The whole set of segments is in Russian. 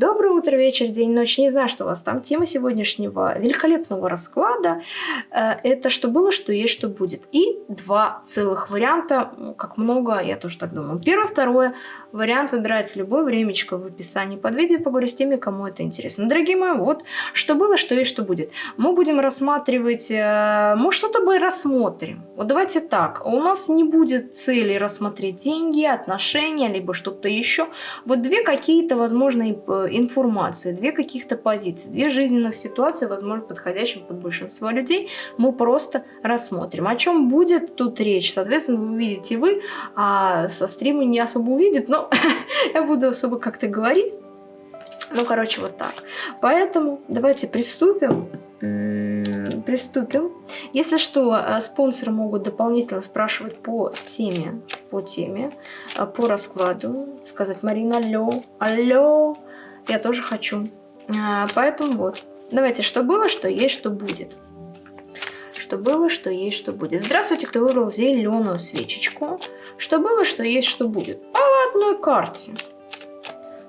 Доброе утро, вечер, день, ночь. Не знаю, что у вас там. Тема сегодняшнего великолепного расклада э, это что было, что есть, что будет. И два целых варианта, как много, я тоже так думаю. Первое, второе. Вариант выбирается любое времечко в описании под видео. Поговорю с теми, кому это интересно. Дорогие мои, вот что было, что есть, что будет. Мы будем рассматривать, э, может что-то бы рассмотрим. Вот давайте так, у нас не будет цели рассмотреть деньги, отношения, либо что-то еще. Вот две какие-то возможные э, информации, две каких-то позиции, две жизненных ситуации, возможно, подходящие под большинство людей, мы просто рассмотрим. О чем будет тут речь? Соответственно, вы увидите вы, а со стрима не особо увидит, но я буду особо как-то говорить. Ну, короче, вот так. Поэтому давайте приступим. Приступим. Если что, э, спонсоры могут дополнительно спрашивать по теме, по теме, э, по раскладу. Сказать, Марина, алло, алло, я тоже хочу. А, поэтому вот. Давайте, что было, что есть, что будет. Что было, что есть, что будет. Здравствуйте, кто выбрал зеленую свечечку. Что было, что есть, что будет. По одной карте.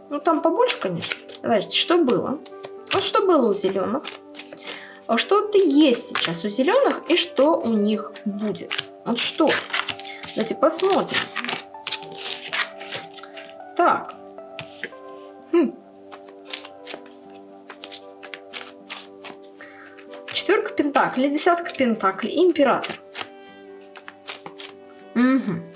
Ну, там побольше, конечно. Давайте, что было? Вот что было у зеленых. А что-то есть сейчас у зеленых и что у них будет. Вот что. Давайте посмотрим. Так. Хм. Четверка пентаклей, десятка пентаклей, император. Угу.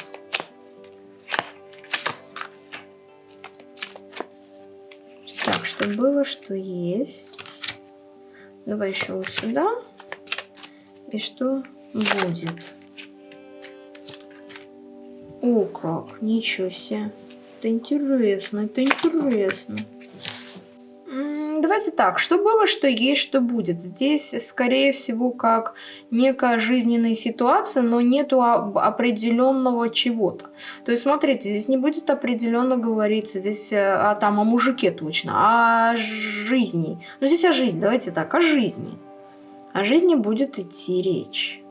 Что было, что есть. Давай еще вот сюда. И что будет? О, как, ничего себе. Это интересно, это интересно давайте так, что было, что есть, что будет. Здесь, скорее всего, как некая жизненная ситуация, но нету определенного чего-то. То есть, смотрите, здесь не будет определенно говориться, здесь э, а, там о мужике точно, а о жизни. Ну, здесь о жизни, давайте так, о жизни. О жизни будет идти речь.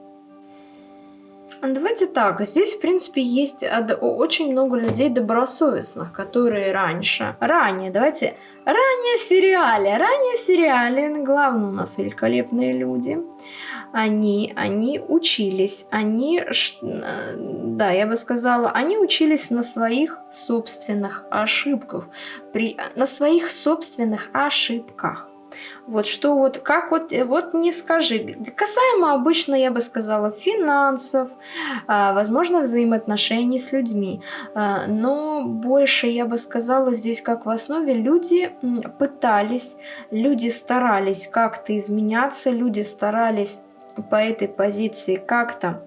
Давайте так, здесь, в принципе, есть очень много людей добросовестных, которые раньше, ранее, давайте, ранее в сериале, ранее в сериале, главное у нас великолепные люди, они, они учились, они, да, я бы сказала, они учились на своих собственных ошибках, при, на своих собственных ошибках. Вот что вот, как вот, вот не скажи. Касаемо обычно, я бы сказала, финансов, а, возможно, взаимоотношений с людьми. А, но больше, я бы сказала, здесь как в основе люди пытались, люди старались как-то изменяться, люди старались по этой позиции как-то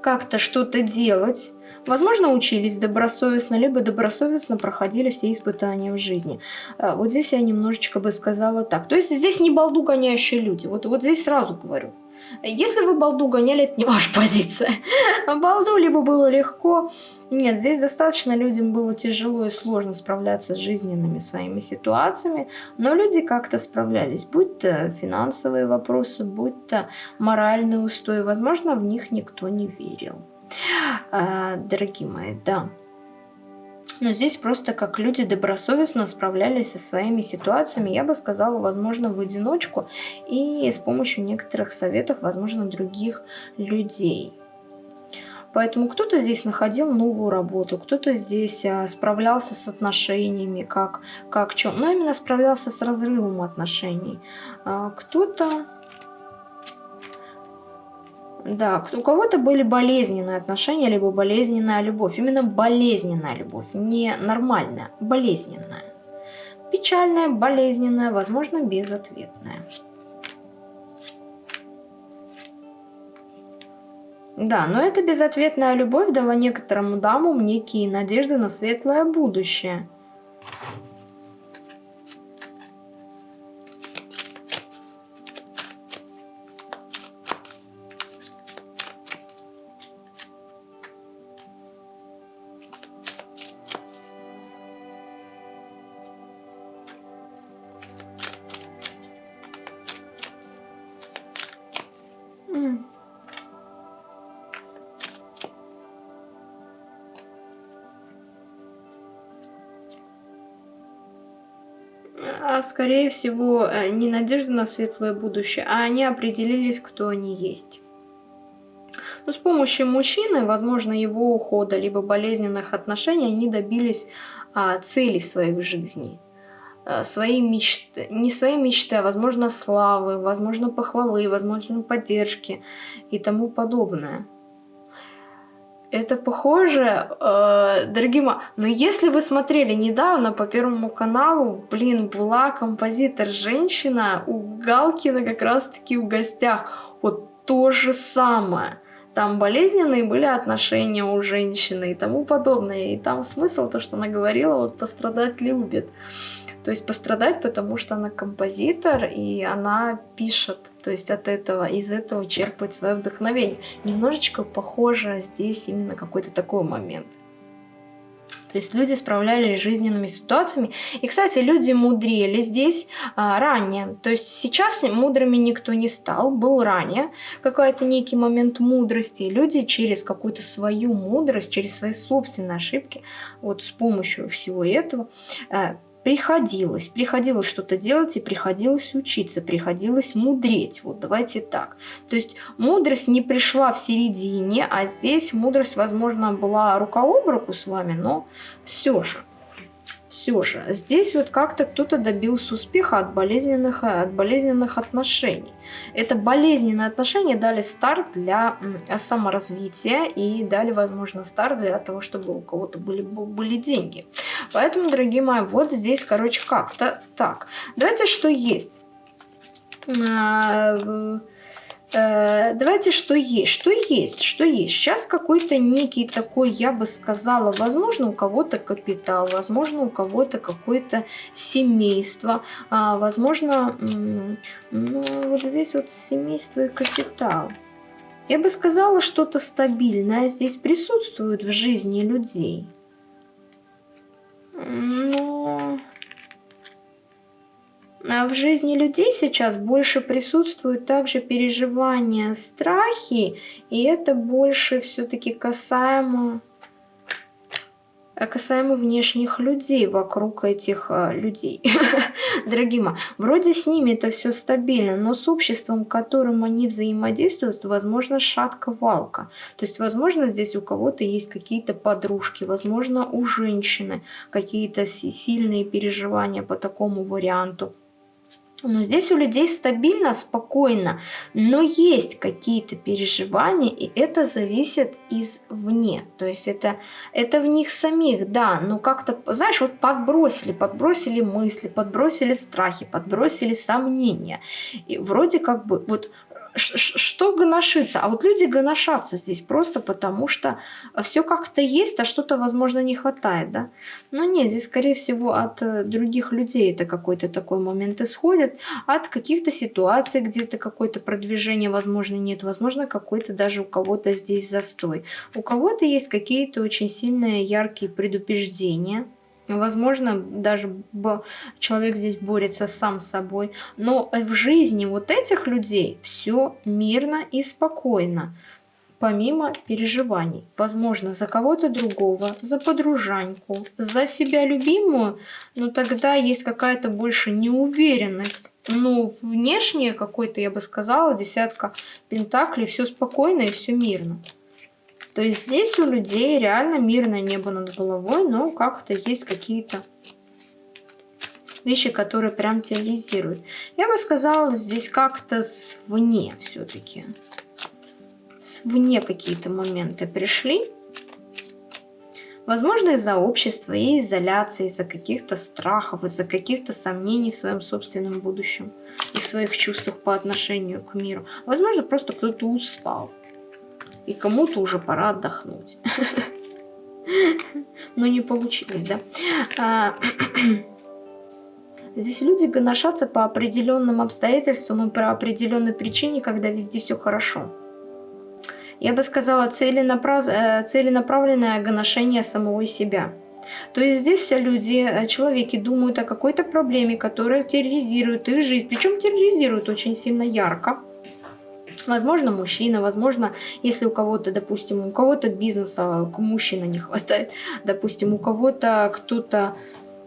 как-то что-то делать, Возможно, учились добросовестно, либо добросовестно проходили все испытания в жизни. А, вот здесь я немножечко бы сказала так. То есть здесь не балду гоняющие люди. Вот, вот здесь сразу говорю. Если вы балду гоняли, это не ваша позиция. Балду либо было легко. Нет, здесь достаточно людям было тяжело и сложно справляться с жизненными своими ситуациями, но люди как-то справлялись, будь то финансовые вопросы, будь то моральные устои, возможно, в них никто не верил. А, дорогие мои, да. Но здесь просто как люди добросовестно справлялись со своими ситуациями, я бы сказала, возможно, в одиночку и с помощью некоторых советов, возможно, других людей. Поэтому кто-то здесь находил новую работу, кто-то здесь а, справлялся с отношениями, как, как чем, но именно справлялся с разрывом отношений. А, кто-то да, у кого-то были болезненные отношения, либо болезненная любовь. Именно болезненная любовь, не нормальная, болезненная. Печальная, болезненная, возможно, безответная. Да, но эта безответная любовь дала некоторым дамам некие надежды на светлое будущее – скорее всего э, не надежда на светлое будущее, а они определились, кто они есть. Но с помощью мужчины, возможно, его ухода, либо болезненных отношений, они добились а, целей своих жизней. А, своей мечты, не своей мечты, а, возможно, славы, возможно, похвалы, возможно, поддержки и тому подобное. Это похоже, э, дорогие. Но если вы смотрели недавно по Первому каналу, блин, была композитор-женщина у Галкина как раз-таки в гостях. Вот то же самое. Там болезненные были отношения у женщины и тому подобное. И там смысл, то, что она говорила, вот пострадать любит. То есть пострадать, потому что она композитор, и она пишет, то есть от этого, из этого черпает свое вдохновение. Немножечко похоже здесь именно какой-то такой момент. То есть люди справлялись с жизненными ситуациями. И, кстати, люди мудрели здесь а, ранее. То есть сейчас мудрыми никто не стал, был ранее какой-то некий момент мудрости. Люди через какую-то свою мудрость, через свои собственные ошибки, вот с помощью всего этого, э, приходилось, приходилось что-то делать и приходилось учиться, приходилось мудреть. Вот давайте так. То есть мудрость не пришла в середине, а здесь мудрость, возможно, была рука об руку с вами, но все же все же здесь вот как-то кто-то добился успеха от болезненных, от болезненных отношений. Это болезненные отношения дали старт для саморазвития и дали, возможно, старт для того, чтобы у кого-то были, были деньги. Поэтому, дорогие мои, вот здесь, короче, как-то так. Давайте, что есть. Э, давайте что есть, что есть, что есть. Сейчас какой-то некий такой, я бы сказала, возможно, у кого-то капитал, возможно, у кого-то какое-то семейство, а, возможно, ну, вот здесь вот семейство и капитал. Я бы сказала, что-то стабильное здесь присутствует в жизни людей. Но а в жизни людей сейчас больше присутствуют также переживания, страхи, и это больше все-таки касаемо, касаемо внешних людей вокруг этих а, людей. Дорогие мои, вроде с ними это все стабильно, но с обществом, которым они взаимодействуют, возможно, шатка-валка. То есть, возможно, здесь у кого-то есть какие-то подружки, возможно, у женщины какие-то сильные переживания по такому варианту. Но здесь у людей стабильно, спокойно, но есть какие-то переживания, и это зависит извне. То есть это, это в них самих, да, но как-то, знаешь, вот подбросили, подбросили мысли, подбросили страхи, подбросили сомнения. И вроде как бы вот что гоношиться? А вот люди гоношатся здесь просто потому, что все как-то есть, а что-то, возможно, не хватает, да? Но нет, здесь, скорее всего, от э, других людей это какой-то такой момент исходит, от каких-то ситуаций, где-то какое-то продвижение, возможно, нет, возможно, какой-то даже у кого-то здесь застой. У кого-то есть какие-то очень сильные, яркие предупреждения, Возможно, даже человек здесь борется сам с собой. Но в жизни вот этих людей все мирно и спокойно. Помимо переживаний. Возможно, за кого-то другого, за подружаньку, за себя любимую. Но тогда есть какая-то больше неуверенность. Ну, внешне какой-то, я бы сказала, десятка пентаклей. Все спокойно и все мирно. То есть здесь у людей реально мирное небо над головой, но как-то есть какие-то вещи, которые прям терроризируют. Я бы сказала, здесь как-то свне все-таки. Свне какие-то моменты пришли. Возможно, из-за общества и изоляции, из-за каких-то страхов, из-за каких-то сомнений в своем собственном будущем и в своих чувствах по отношению к миру. Возможно, просто кто-то устал и кому-то уже пора отдохнуть. Но не получилось, да? А, здесь люди гоношатся по определенным обстоятельствам и по определенной причине, когда везде все хорошо. Я бы сказала, целенаправ... Э, целенаправленное гоношение самого себя. То есть здесь все люди, э, человеки думают о какой-то проблеме, которая терроризирует их жизнь. Причем терроризирует очень сильно ярко. Возможно, мужчина, возможно, если у кого-то, допустим, у кого-то бизнеса, мужчина не хватает, допустим, у кого-то кто-то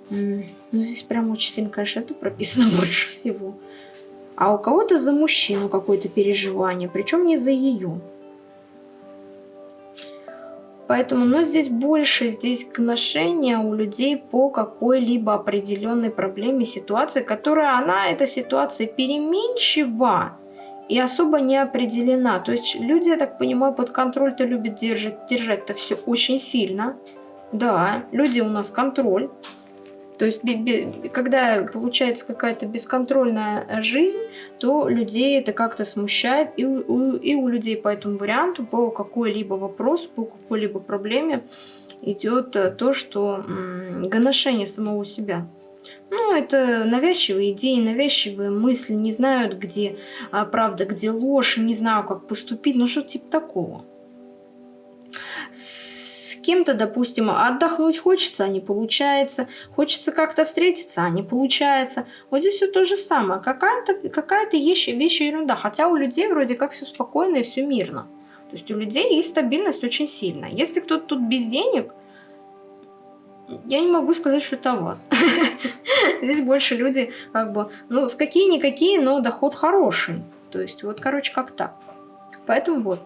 Ну, здесь прям очень сильно, конечно, это прописано больше всего. А у кого-то за мужчину какое-то переживание, причем не за ее. Поэтому, но здесь больше, здесь отношения у людей по какой-либо определенной проблеме, ситуации, которая она, эта ситуация переменчива и особо не определена. То есть люди, я так понимаю, под контроль-то любят держать, держать-то все очень сильно. Да, люди у нас контроль. То есть, когда получается какая-то бесконтрольная жизнь, то людей это как-то смущает. И у, и у людей по этому варианту, по какой-либо вопросу, по какой-либо проблеме идет э, то, что гоношение самого себя. Ну, это навязчивые идеи, навязчивые мысли, не знают, где а, правда, где ложь, не знаю, как поступить, ну что типа такого. С кем-то, допустим, отдохнуть хочется, а не получается. Хочется как-то встретиться, а не получается. Вот здесь все то же самое. Какая-то какая, -то, вещь, вещь ерунда. Хотя у людей вроде как все спокойно и все мирно. То есть у людей есть стабильность очень сильная. Если кто-то тут без денег, я не могу сказать, что это вас. Здесь больше люди как бы, ну, с какие-никакие, но доход хороший. То есть вот, короче, как так. Поэтому вот.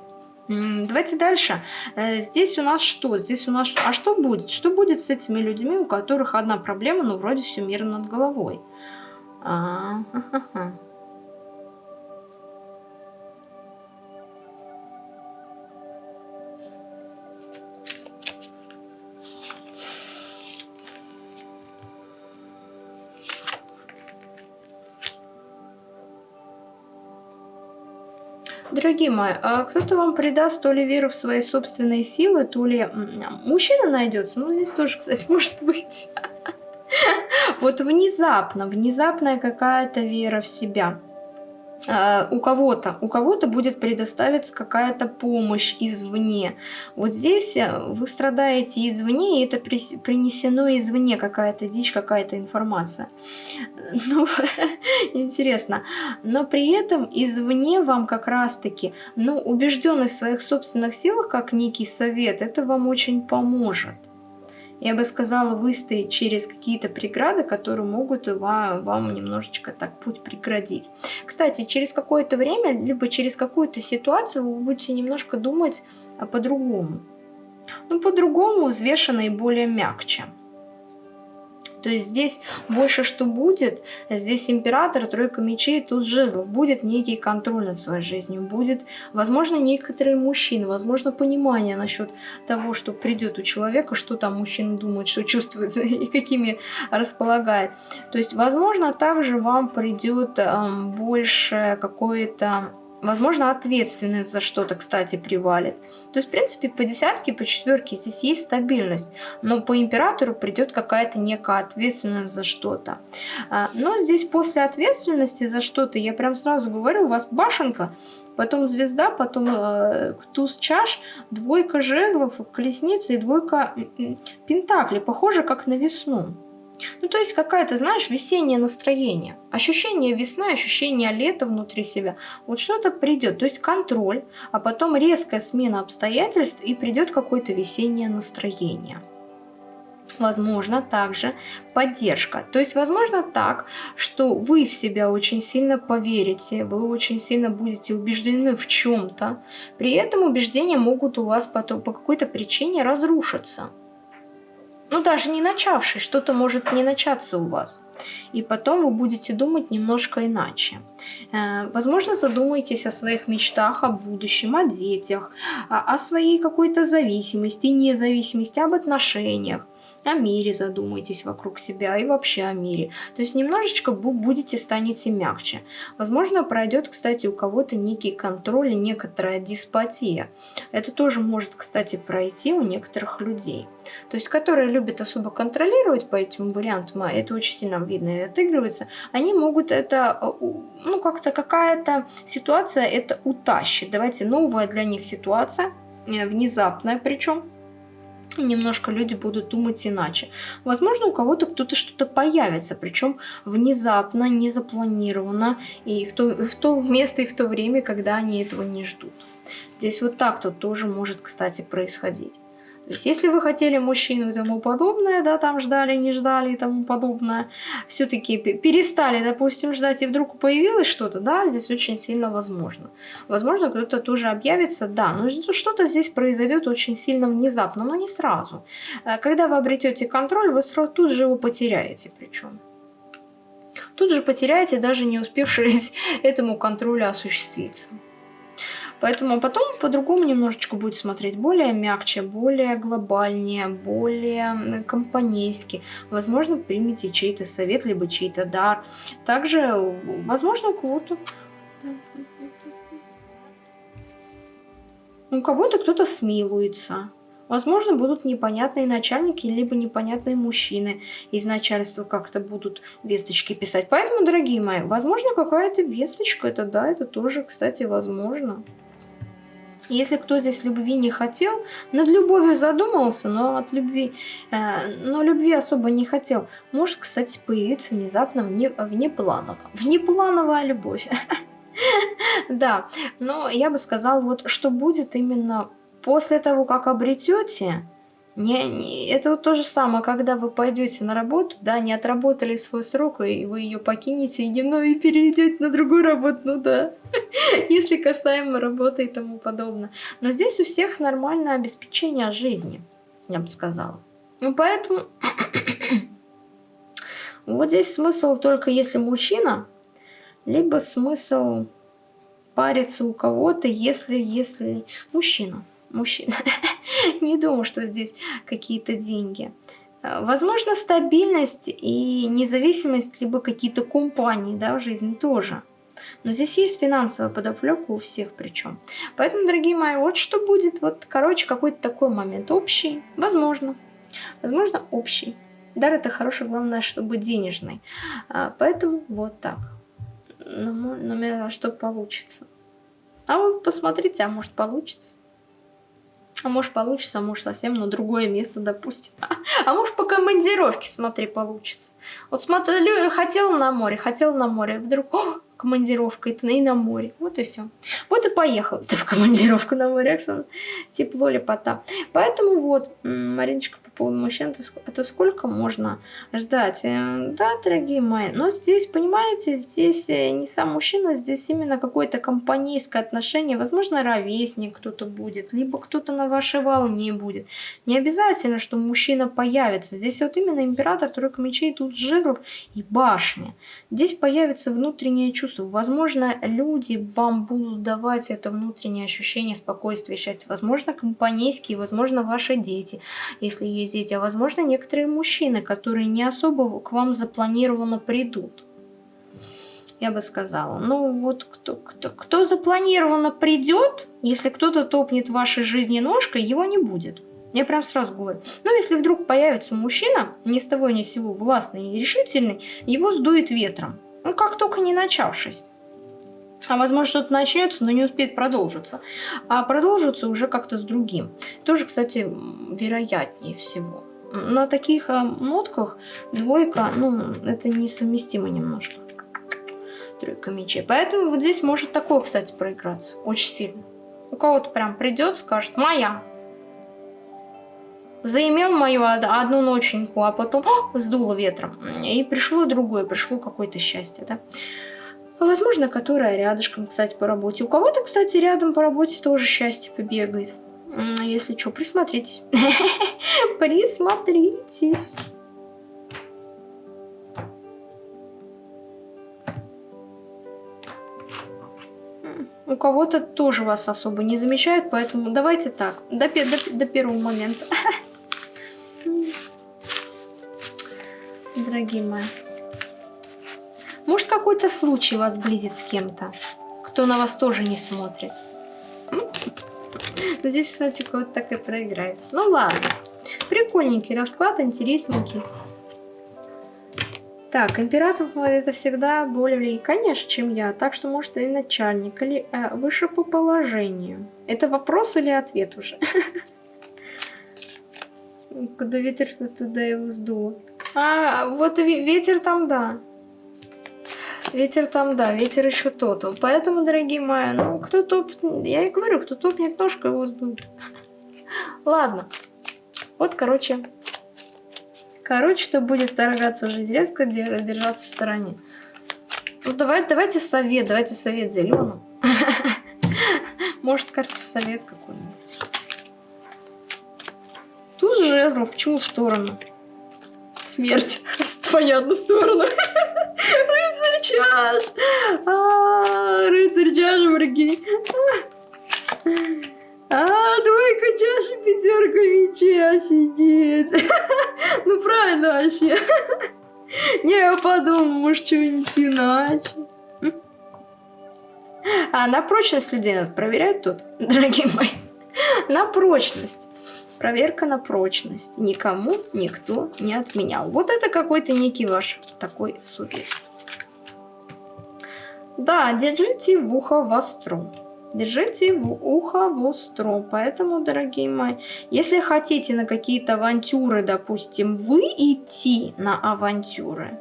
Давайте дальше. Э, здесь у нас что? Здесь у нас... А что будет? Что будет с этими людьми, у которых одна проблема, но вроде все мирно над головой? А -ха -ха -ха. Дорогие мои, а кто-то вам придаст то ли веру в свои собственные силы, то ли мужчина найдется. Ну, здесь тоже, кстати, может быть. Вот внезапно, внезапная какая-то вера в себя. А, у кого-то, у кого-то будет предоставиться какая-то помощь извне. Вот здесь э, вы страдаете извне, и это принесено извне какая-то дичь, какая-то информация. Ну, интересно. Но при этом извне вам как раз-таки, ну, убежденность в своих собственных силах, как некий совет, это вам очень поможет я бы сказала, выстоять через какие-то преграды, которые могут вам, вам немножечко так путь преградить. Кстати, через какое-то время, либо через какую-то ситуацию вы будете немножко думать по-другому. Ну, по-другому, взвешенно и более мягче. То есть здесь больше что будет, здесь император, тройка мечей, тут жезлов, будет некий контроль над своей жизнью, будет, возможно, некоторые мужчины, возможно, понимание насчет того, что придет у человека, что там мужчина думает, что чувствует и какими располагает. То есть, возможно, также вам придет эм, больше какое-то Возможно, ответственность за что-то, кстати, привалит. То есть, в принципе, по десятке, по четверке здесь есть стабильность. Но по императору придет какая-то некая ответственность за что-то. А, но здесь после ответственности за что-то, я прям сразу говорю, у вас башенка, потом звезда, потом э, туз чаш, двойка жезлов, колесница и двойка пентаклей. Похоже, как на весну. Ну, то есть какая-то, знаешь, весеннее настроение. Ощущение весны, ощущение лета внутри себя. Вот что-то придет. То есть контроль, а потом резкая смена обстоятельств и придет какое-то весеннее настроение. Возможно, также поддержка. То есть, возможно так, что вы в себя очень сильно поверите, вы очень сильно будете убеждены в чем-то. При этом убеждения могут у вас потом по какой-то причине разрушиться ну даже не начавший, что-то может не начаться у вас. И потом вы будете думать немножко иначе. Э, возможно, задумаетесь о своих мечтах, о будущем, о детях, о своей какой-то зависимости, независимости, об отношениях о мире задумайтесь вокруг себя и вообще о мире. То есть немножечко будете станете мягче. Возможно, пройдет, кстати, у кого-то некий контроль и некоторая деспотия. Это тоже может, кстати, пройти у некоторых людей. То есть, которые любят особо контролировать по этим вариантам, а это очень сильно видно и отыгрывается, они могут это, э, ну, как-то какая-то ситуация это утащит. Давайте новая для них ситуация, э, внезапная причем, немножко люди будут думать иначе. Возможно, у кого-то кто-то что-то появится, причем внезапно, не запланировано, и в то, в то место и в то время, когда они этого не ждут. Здесь вот так тут тоже может, кстати, происходить. То есть, если вы хотели мужчину и тому подобное, да, там ждали, не ждали и тому подобное, все-таки перестали, допустим, ждать, и вдруг появилось что-то, да, здесь очень сильно возможно. Возможно, кто-то тоже объявится, да, но что-то здесь произойдет очень сильно внезапно, но не сразу. Э, когда вы обретете контроль, вы сразу тут же его потеряете причем. Тут же потеряете, даже не успевшись этому контролю осуществиться. Поэтому потом по-другому немножечко будет смотреть. Более мягче, более глобальнее, более компанейски. Возможно, примите чей-то совет, либо чей-то дар. Также, возможно, у кого-то... У кого-то кто-то смилуется. Возможно, будут непонятные начальники, либо непонятные мужчины из начальства как-то будут весточки писать. Поэтому, дорогие мои, возможно, какая-то весточка, это да, это тоже, кстати, возможно. Если кто здесь любви не хотел, над любовью задумался, но от любви, э, но любви особо не хотел, может, кстати, появиться внезапно вне, внепланово. Внеплановая любовь. Да, но я бы сказала, вот что будет именно после того, как обретете, не, не, это вот то же самое, когда вы пойдете на работу, да, не отработали свой срок, и вы ее покинете и немного и перейдете на другую работу, ну да, если касаемо работы и тому подобное. Но здесь у всех нормальное обеспечение жизни, я бы сказала. Ну поэтому вот здесь смысл только если мужчина, либо смысл париться у кого-то, если, если мужчина мужчина. Не думаю, что здесь какие-то деньги. Э, возможно, стабильность и независимость, либо какие-то компании да, в жизни тоже. Но здесь есть финансовая подоплека у всех причем. Поэтому, дорогие мои, вот что будет. Вот, короче, какой-то такой момент. Общий, возможно. Возможно, общий. Дар это хороший, главное, чтобы денежный. А, поэтому вот так. Но, но что получится. А вы посмотрите, а может получится. А может получится, а может совсем на другое место, допустим. А может по командировке, смотри, получится. Вот смотри, хотел на море, хотел на море, вдруг о, командировка это и на море. Вот и все. Вот и поехал ты в командировку на море, Оксана. Тепло, лепота. Поэтому вот, Мариночка поводу мужчин, это сколько можно ждать? Э, да, дорогие мои, но здесь, понимаете, здесь э, не сам мужчина, здесь именно какое-то компанейское отношение, возможно, ровесник кто-то будет, либо кто-то на вашей волне будет. Не обязательно, что мужчина появится. Здесь вот именно император, тройка мечей, тут жезлов и башня. Здесь появится внутреннее чувство. Возможно, люди вам будут давать это внутреннее ощущение спокойствия, счастья. Возможно, компанейские, возможно, ваши дети, если есть дети, а возможно некоторые мужчины, которые не особо к вам запланированно придут. Я бы сказала, ну вот кто, кто, кто запланированно придет, если кто-то топнет вашей жизни ножкой, его не будет. Я прям сразу говорю. Но если вдруг появится мужчина, ни с того ни с сего властный и решительный, его сдует ветром. Ну как только не начавшись. А возможно что-то начнется, но не успеет продолжиться. А продолжится уже как-то с другим. Тоже, кстати, вероятнее всего. На таких э, нотках двойка, ну, это несовместимо немножко. Тройка мечей. Поэтому вот здесь может такое, кстати, проиграться. Очень сильно. У кого-то прям придет, скажет, моя. Заимел мою одну ноченьку, а потом сдуло ветром. И пришло другое, пришло какое-то счастье, да. Возможно, которая рядышком, кстати, по работе. У кого-то, кстати, рядом по работе тоже счастье побегает. Если что, присмотритесь. Присмотритесь. У кого-то тоже вас особо не замечают, поэтому давайте так, до, до, до первого момента. Дорогие мои. Может, какой-то случай вас сблизит с кем-то, кто на вас тоже не смотрит. Здесь, кстати, вот так и проиграется. Ну ладно. Прикольненький расклад, интересненький. Так, император это всегда более, конечно, чем я. Так что, может, и начальник, или э, выше по положению. Это вопрос или ответ уже? Куда ветер, туда его сдуло. А, вот ветер там, да. Ветер там, да, ветер еще тот. Поэтому, дорогие мои, ну, кто топнет, я и говорю, кто топнет ножкой, его сдует. Ладно, Вот, короче, короче, что будет торгаться уже резко, держаться в стороне. Ну, давай, давайте совет, давайте совет зеленым. Может, кажется, совет какой-нибудь. Туз жезлов, почему в сторону? Смерть. Понятно, в сторону. Чаш. А, рыцарь чаш, враги. А, двойка чаши, пятерка мечей, офигеть. Ну правильно вообще. Не, я подумал, может, что-нибудь иначе. А на прочность людей надо проверять тут, дорогие мои. На прочность. Проверка на прочность. Никому никто не отменял. Вот это какой-то некий ваш такой совет. Да, держите в ухо востро. Держите в ухо востро. Поэтому, дорогие мои, если хотите на какие-то авантюры, допустим, вы идти на авантюры,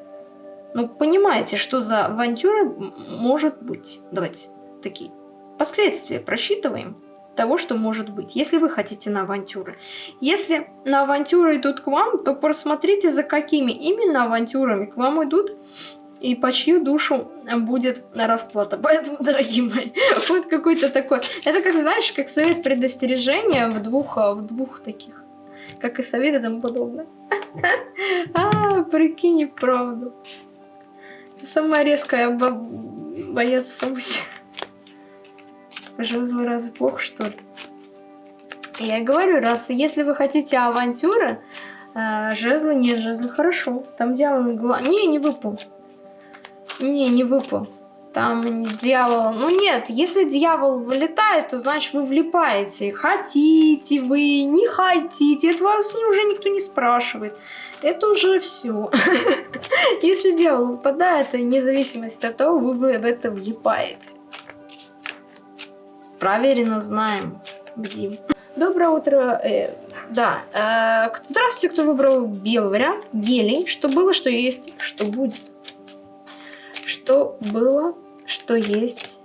ну, понимаете, что за авантюры может быть. Давайте такие последствия просчитываем того, что может быть, если вы хотите на авантюры. Если на авантюры идут к вам, то просмотрите, за какими именно авантюрами к вам идут и по чью душу будет расплата. Поэтому, дорогие мои, вот какой-то такой... Это как, знаешь, как совет предостережения в двух, в двух таких. Как и совет и тому подобное. А, прикинь, правду. Самая резкая боец Самуси. Жезлы разве плохо, что ли? Я говорю, раз если вы хотите авантюры, э, жезлы нет, жезлы хорошо. Там дьявол... Не, не выпал. Не, не выпал. Там дьявол... Ну нет, если дьявол вылетает, то значит вы влипаете. Хотите вы, не хотите. Это вас уже никто не спрашивает. Это уже все. Если дьявол выпадает, вне зависимости от того, вы в это влипаете. Проверено, знаем. Бдим. Доброе утро. Э, да. Э, здравствуйте, кто выбрал белый вариант. Гелий. Что было, что есть, что будет. Что было, что есть,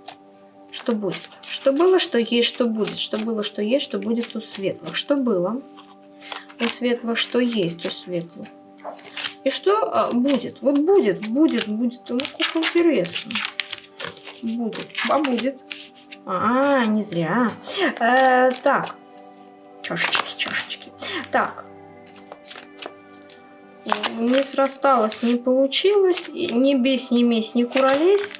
что будет. Что было, что есть, что будет. Что было, что есть, что будет у светлых. Что было у светлых, что есть у светлых. И что а, будет? Вот будет, будет, будет. Ну, как интересно. Будет. А будет. А, не зря. Э, так. Чашечки, чашечки. Так. Не срасталось, не получилось. Не бесь, не месть, не куролесь.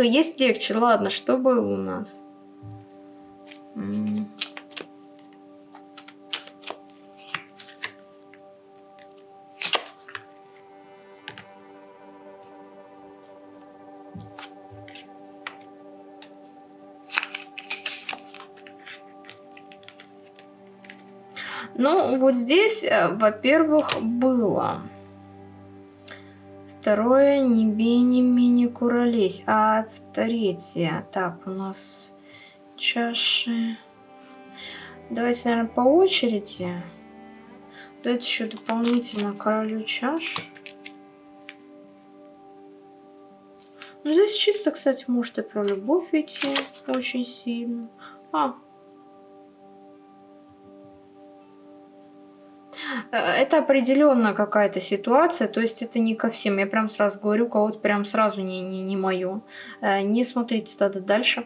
Что есть легче? Ладно, что было у нас? Ну, вот здесь, э, во-первых, было Второе, не бей, не мини куролесь. А в третье, так, у нас чаши. Давайте, наверное, по очереди. Давайте еще дополнительно королю чаш. Ну, здесь чисто, кстати, может и про любовь идти очень сильно. А, это определенно какая-то ситуация, то есть это не ко всем. Я прям сразу говорю, кого-то прям сразу не, не, не мое. Э, не смотрите тогда дальше.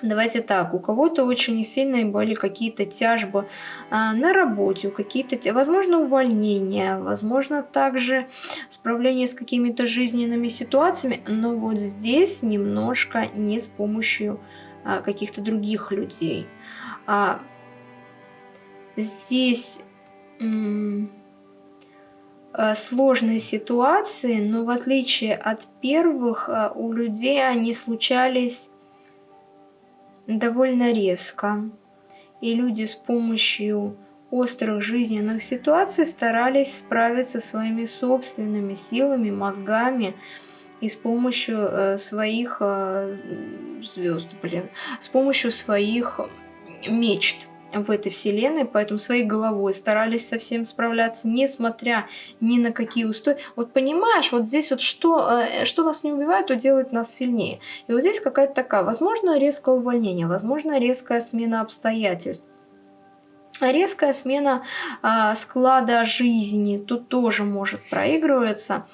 Давайте так, у кого-то очень сильные были какие-то тяжбы а, на работе, какие-то, возможно, увольнения, возможно, также справление с какими-то жизненными ситуациями, но вот здесь немножко не с помощью а, каких-то других людей. А, здесь Э, сложные ситуации, но в отличие от первых, э, у людей они случались довольно резко. И люди с помощью острых жизненных ситуаций старались справиться своими собственными силами, мозгами, и с помощью э, своих э, звезд, блин, с помощью своих мечт в этой вселенной, поэтому своей головой старались совсем справляться, несмотря ни на какие устои. Вот понимаешь, вот здесь вот что, э, что нас не убивает, то делает нас сильнее. И вот здесь какая-то такая, возможно, резкое увольнение, возможно, резкая смена обстоятельств. Резкая смена э, склада жизни тут тоже может проигрываться.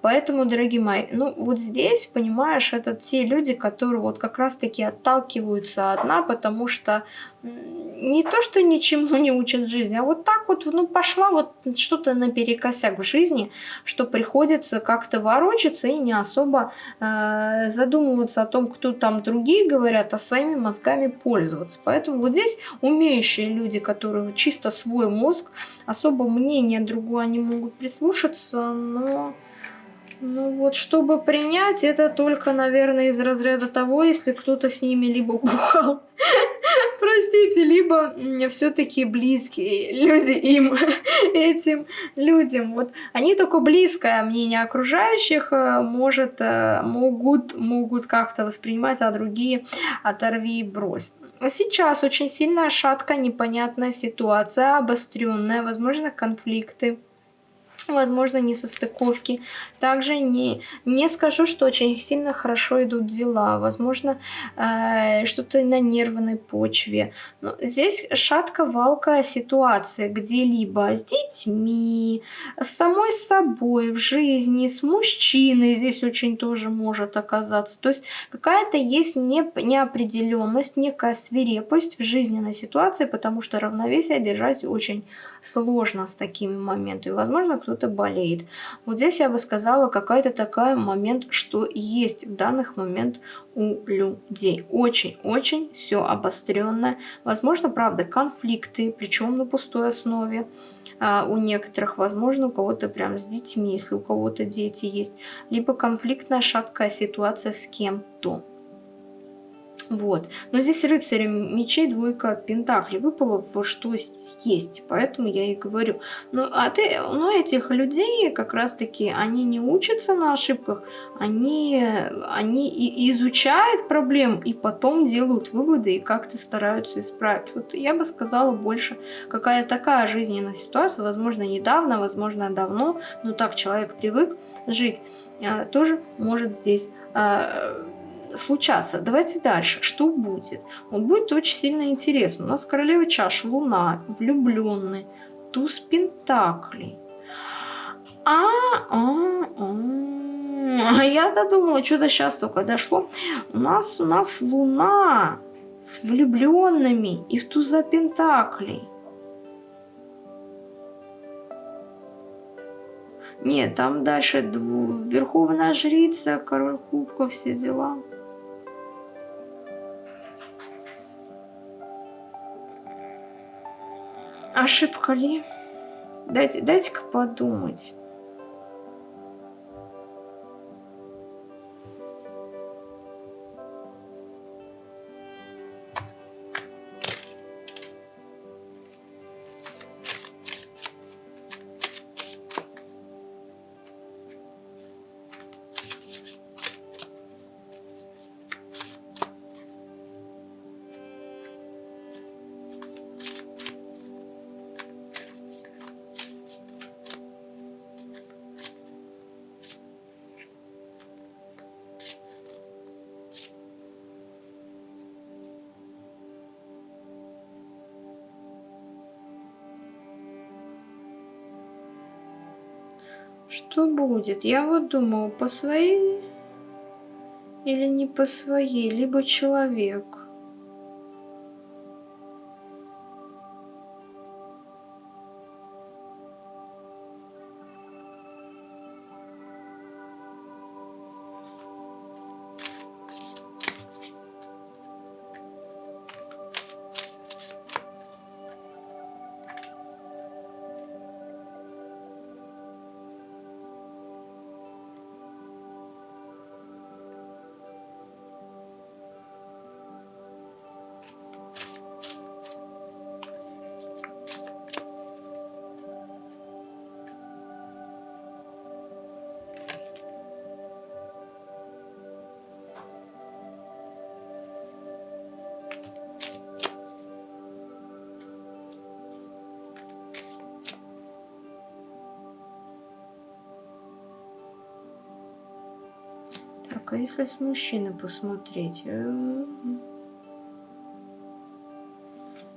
Поэтому, дорогие мои, ну вот здесь, понимаешь, это те люди, которые вот как раз-таки отталкиваются от дна, потому что не то, что ничему не учат жизни, а вот так вот, ну, пошла вот что-то наперекосяк в жизни, что приходится как-то ворочаться и не особо э, задумываться о том, кто там другие говорят, а своими мозгами пользоваться. Поэтому вот здесь умеющие люди, которые чисто свой мозг, особо мнение другое они могут прислушаться, но... Ну вот, чтобы принять, это только, наверное, из разряда того, если кто-то с ними либо бухал, простите, либо все-таки близкие люди им, этим людям. Вот они только близкое мнение окружающих э, может, э, могут, могут как-то воспринимать, а другие оторви и брось. Сейчас очень сильная шатка, непонятная ситуация, обостренная, возможно, конфликты возможно, несостыковки. Также не, не скажу, что очень сильно хорошо идут дела. Возможно, э, что-то на нервной почве. Но здесь шатко-валкая ситуация, где либо с детьми, с самой собой в жизни, с мужчиной здесь очень тоже может оказаться. То есть какая-то есть не, неопределенность, некая свирепость в жизненной ситуации, потому что равновесие держать очень сложно с такими моментами. Возможно, кто-то болеет. Вот здесь я бы сказала, какая-то такая момент, что есть в данных момент у людей. Очень-очень все обостренное. Возможно, правда, конфликты, причем на пустой основе а у некоторых, возможно, у кого-то прям с детьми, если у кого-то дети есть, либо конфликтная шаткая ситуация с кем-то. Вот. Но здесь рыцарь мечей, двойка пентаклей выпала в что есть. Поэтому я и говорю. Ну, а ты, ну, этих людей как раз-таки, они не учатся на ошибках, они, они и изучают проблем и потом делают выводы и как-то стараются исправить. Вот я бы сказала больше, какая такая жизненная ситуация, возможно, недавно, возможно, давно, но так человек привык жить, а, тоже может здесь а, случаться. Давайте дальше. Что будет? Вот будет очень сильно интересно. У нас королева чаш, луна, влюбленный, туз пентаклей. А, а, а. Я-то думала, что-то сейчас только дошло. У нас, у нас луна с влюбленными и в туза пентаклей. Нет, там дальше верховная жрица, король кубков, все дела. Ошибка ли? Дайте, дайте-ка подумать. Что будет? Я вот думаю, по своей или не по своей, либо человек. А если с мужчиной посмотреть? Э,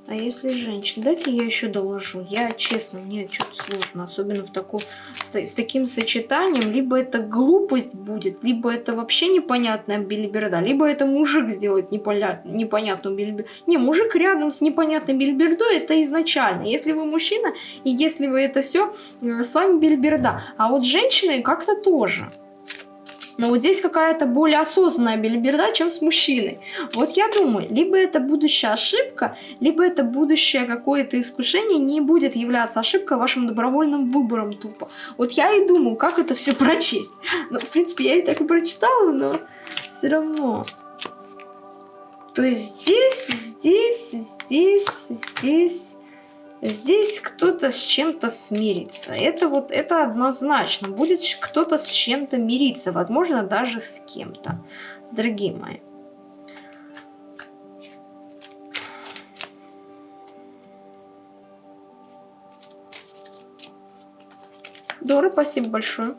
а если женщина? Дайте я еще доложу. Я, честно, мне что-то сложно. Особенно в таком, с, с таким сочетанием. Либо это глупость будет, либо это вообще непонятная билиберда. Либо это мужик сделает неполя... непонятную билиберду. Не, мужик рядом с непонятной билибердой, это изначально. Если вы мужчина, и если вы это все, э, с вами билиберда. А вот женщины как-то тоже. Но вот здесь какая-то более осознанная билиберда, чем с мужчиной. Вот я думаю, либо это будущая ошибка, либо это будущее какое-то искушение не будет являться ошибкой вашим добровольным выбором тупо. Вот я и думаю, как это все прочесть. Ну, в принципе, я и так и прочитала, но все равно. То есть здесь, здесь, здесь, здесь Здесь кто-то с чем-то смирится. Это вот, это однозначно. Будет кто-то с чем-то мириться. Возможно, даже с кем-то. Дорогие мои. Дора, спасибо большое.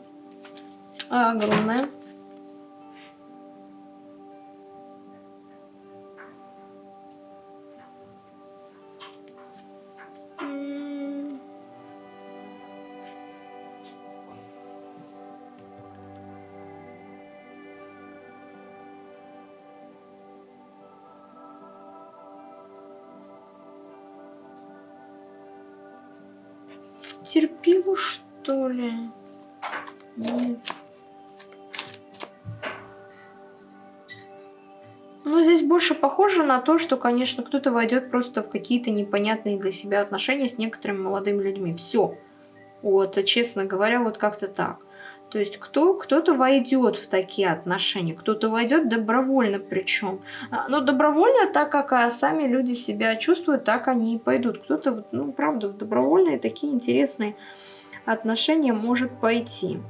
Огромное. На то, что, конечно, кто-то войдет просто в какие-то непонятные для себя отношения с некоторыми молодыми людьми. Все. Вот, честно говоря, вот как-то так. То есть кто, кто-то войдет в такие отношения, кто-то войдет добровольно причем. А, но добровольно, так как а, сами люди себя чувствуют, так они и пойдут. Кто-то, ну, правда, в добровольные такие интересные отношения может пойти.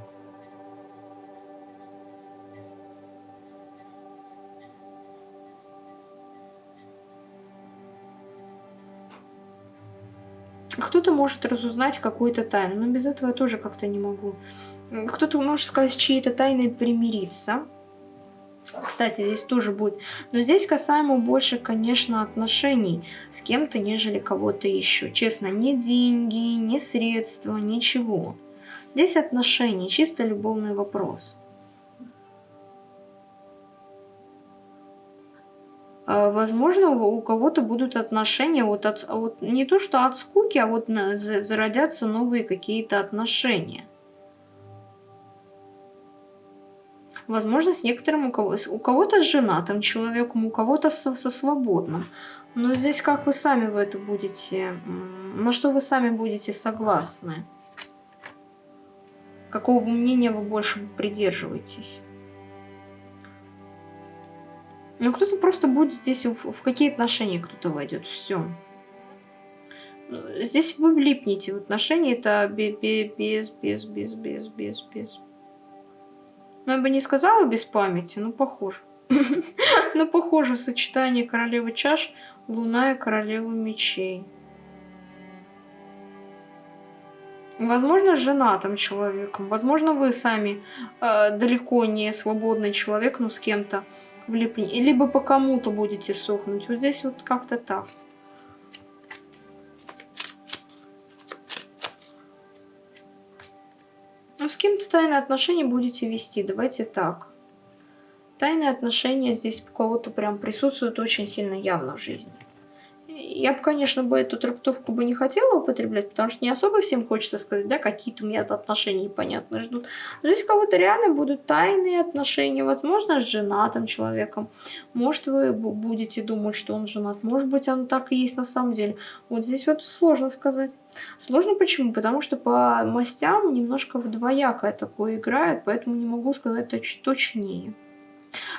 Кто-то может разузнать какую-то тайну, но без этого я тоже как-то не могу кто-то может сказать, с чьей-то тайной примириться. Кстати, здесь тоже будет. Но здесь касаемо больше, конечно, отношений с кем-то, нежели кого-то еще. Честно, ни деньги, ни средства, ничего. Здесь отношения, чисто любовный вопрос. Возможно, у кого-то будут отношения, вот, от, вот не то что от скуки, а вот на, зародятся новые какие-то отношения. Возможно, с некоторым у кого-то у кого с женатым человеком, у кого-то со, со свободным. Но здесь как вы сами в это будете, на что вы сами будете согласны? Какого мнения вы больше придерживаетесь? Ну, кто-то просто будет здесь, в, в какие отношения кто-то войдет, все. Ну, здесь вы влипнете в отношения, это без, без, без, без, без, без, без. Ну, я бы не сказала без памяти, но похоже. Но похоже сочетание королевы чаш, луна и королева мечей. Возможно, женатым человеком. Возможно, вы сами э, далеко не свободный человек, но с кем-то влипнете. Либо по кому-то будете сохнуть. Вот здесь вот как-то так. Ну, с кем-то тайные отношения будете вести, давайте так. Тайные отношения здесь у кого-то прям присутствуют очень сильно явно в жизни. Я бы, конечно, бы эту трактовку бы не хотела употреблять, потому что не особо всем хочется сказать, да, какие-то у меня отношения непонятно ждут. Но здесь у кого-то реально будут тайные отношения, возможно, с женатым человеком. Может, вы будете думать, что он женат, может быть, оно так и есть на самом деле. Вот здесь вот сложно сказать. Сложно почему? Потому что по мастям немножко вдвоякое такое играет, поэтому не могу сказать точ точнее.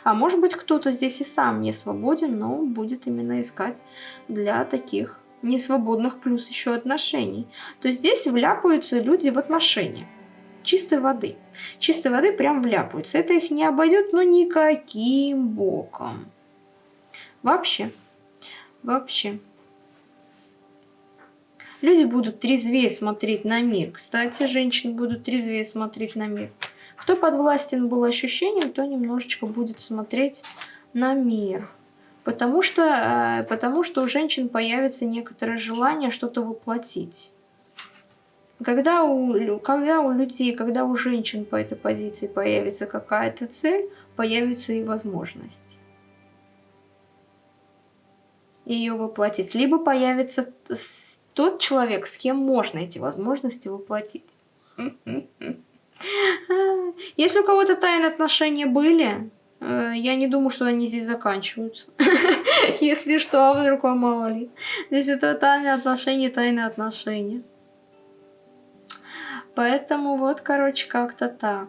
А может быть кто-то здесь и сам не свободен, но будет именно искать для таких несвободных плюс еще отношений. То есть здесь вляпаются люди в отношения. Чистой воды. Чистой воды прям вляпаются. Это их не обойдет, но никаким боком. Вообще. Вообще. Люди будут трезвее смотреть на мир. Кстати, женщины будут трезвее смотреть на мир. Кто подвластен был ощущением, то немножечко будет смотреть на мир. Потому что, э, потому что у женщин появится некоторое желание что-то воплотить. Когда у, когда у людей, когда у женщин по этой позиции появится какая-то цель, появится и возможность ее воплотить. Либо появится тот человек, с кем можно эти возможности воплотить. Если у кого-то тайные отношения были, Э, я не думаю, что они здесь заканчиваются. Если что, а вдруг вам мало ли. Здесь это тайные отношения, тайные отношения. Поэтому вот, короче, как-то так.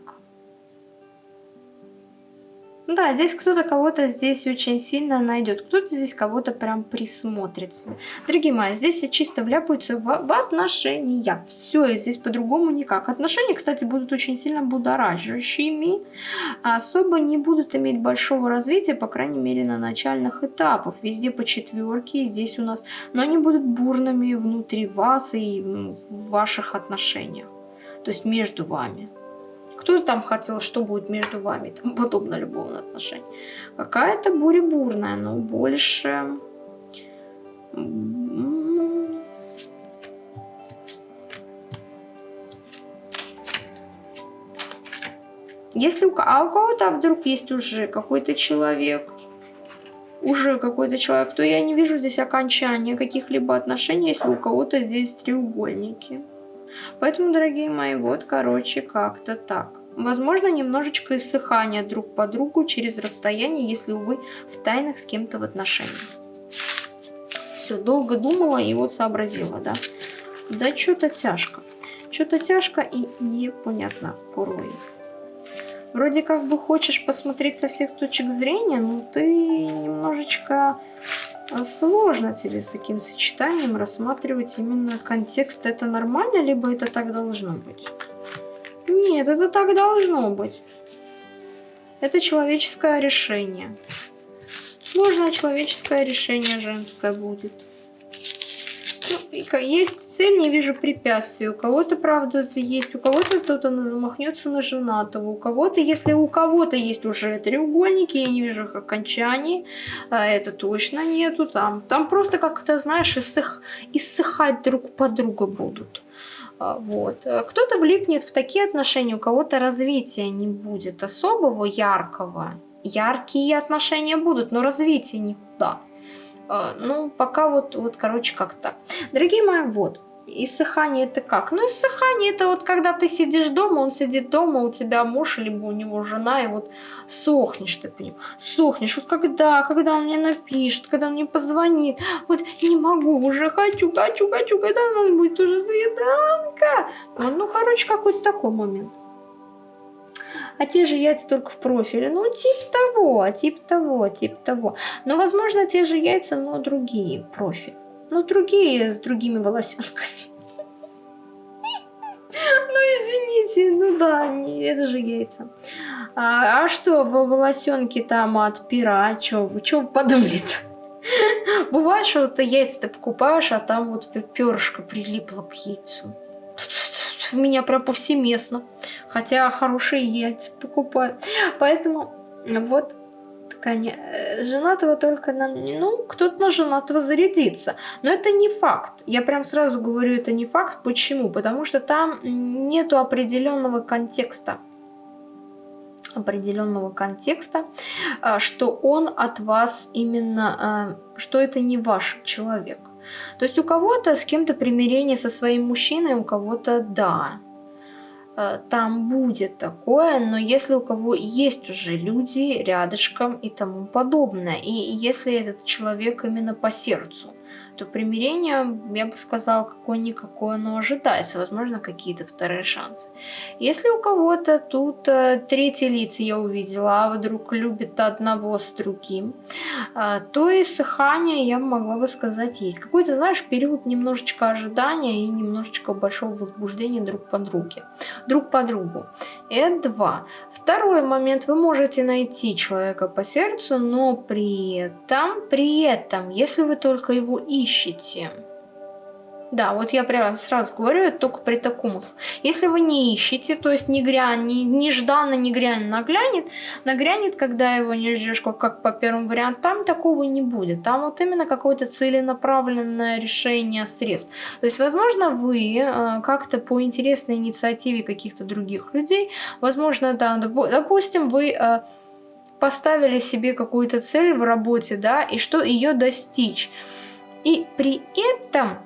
Да, здесь кто-то кого-то здесь очень сильно найдет. Кто-то здесь кого-то прям присмотрит себе. Дорогие мои, здесь чисто вляпаются в, в отношения. Все, здесь по-другому никак. Отношения, кстати, будут очень сильно будоражащими. А особо не будут иметь большого развития, по крайней мере, на начальных этапах. Везде по четверке, здесь у нас... Но они будут бурными внутри вас и в ваших отношениях. То есть между вами. Кто там хотел, что будет между вами, там подобно любовным отношениям. Какая-то буря бурная, но больше... Если у, а у кого-то вдруг есть уже какой-то человек, уже какой-то человек, то я не вижу здесь окончания каких-либо отношений, если у кого-то здесь треугольники. Поэтому, дорогие мои, вот, короче, как-то так. Возможно, немножечко иссыхания друг по другу через расстояние, если, увы, в тайнах с кем-то в отношениях. Все, долго думала и вот сообразила, да. Да что-то тяжко. Что-то тяжко и непонятно порой. Вроде как бы хочешь посмотреть со всех точек зрения, но ты немножечко сложно тебе с таким сочетанием рассматривать именно контекст. Это нормально, либо это так должно быть? Нет, это так должно быть. Это человеческое решение. Сложное человеческое решение женское будет. Есть цель, не вижу препятствий. У кого-то, правда, это есть. У кого-то кто-то замахнется на женатого. У кого-то, если у кого-то есть уже треугольники, я не вижу их окончаний. А это точно нету. Там, там просто как-то, знаешь, иссых, иссыхать друг по другу будут. А, вот. Кто-то влипнет в такие отношения, у кого-то развития не будет особого яркого. Яркие отношения будут, но развития никуда. А, ну, пока вот, вот короче, как так. Дорогие мои, вот. Иссыхание это как? Ну, иссыхание это вот когда ты сидишь дома, он сидит дома, у тебя муж, либо у него жена, и вот сохнешь ты по нему. Сохнешь. Вот когда, когда он мне напишет, когда он мне позвонит. Вот не могу, уже хочу, хочу, хочу, когда у нас будет уже свиданка. Вот, ну, короче, какой-то такой момент. А те же яйца только в профиле. Ну, тип того, тип того, тип того. Но, возможно, те же яйца, но другие профиль. Ну, другие с другими волосенками. Ну, извините, ну да, это же яйца. А, а что, волосенки там от пера, а что вы, что вы подумали -то? Бывает, что ты яйца ты покупаешь, а там вот перышко прилипло к яйцу. У меня прям повсеместно. Хотя хорошие яйца покупаю. Поэтому вот ткани. Э, женатого только на... Ну, кто-то на женатого зарядится. Но это не факт. Я прям сразу говорю, это не факт. Почему? Потому что там нету определенного контекста определенного контекста, а, что он от вас именно, а, что это не ваш человек. То есть у кого-то с кем-то примирение со своим мужчиной, у кого-то да. Э, там будет такое, но если у кого есть уже люди рядышком и тому подобное, и если этот человек именно по сердцу, то примирение, я бы сказала, какое-никакое оно ожидается. Возможно, какие-то вторые шансы. Если у кого-то тут э, третий лиц я увидела, а вдруг любит одного с другим, э, то и сыхание, я могла бы сказать, есть. Какой-то, знаешь, период немножечко ожидания и немножечко большого возбуждения друг по друге. Друг по другу. Это два. Второй момент. Вы можете найти человека по сердцу, но при этом, при этом, если вы только его ищете, Да, вот я прямо сразу говорю, это только при таком. Если вы не ищете, то есть не грянь, не, нежданно, не грянь наглянет, нагрянет, когда его не ждешь, как, как по первому варианту, там такого не будет. Там вот именно какое-то целенаправленное решение средств. То есть, возможно, вы э, как-то по интересной инициативе каких-то других людей, возможно, там, допустим, вы... Э, поставили себе какую-то цель в работе, да, и что ее достичь. И при этом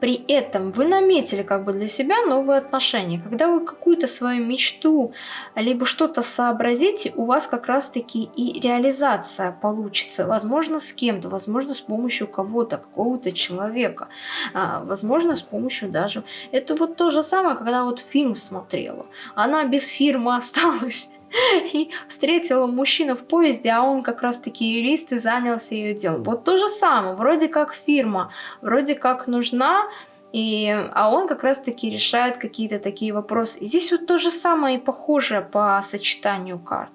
при этом вы наметили как бы для себя новые отношения. Когда вы какую-то свою мечту, либо что-то сообразите, у вас как раз-таки и реализация получится. Возможно, с кем-то, возможно, с помощью кого-то, какого-то человека. А, возможно, с помощью даже... Это вот то же самое, когда вот фильм смотрела. Она без фирмы осталась. и встретила мужчину в поезде, а он как раз-таки юрист и занялся ее делом. Вот то же самое, вроде как фирма, вроде как нужна, и, а он как раз-таки решает какие-то такие вопросы. И здесь вот то же самое и похоже по сочетанию карт.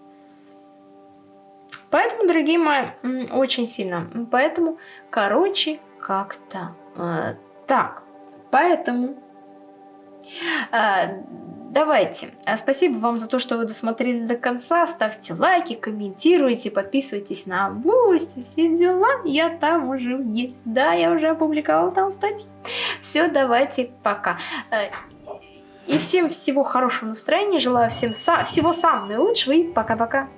Поэтому, дорогие мои, очень сильно. Поэтому, короче, как-то э, так. Поэтому э, давайте. А спасибо вам за то, что вы досмотрели до конца. Ставьте лайки, комментируйте, подписывайтесь на Boosty, все дела. Я там уже есть. Да, я уже опубликовала там статьи. Все, давайте, пока. Э, и всем всего хорошего настроения. Желаю всем са всего самого наилучшего и пока-пока.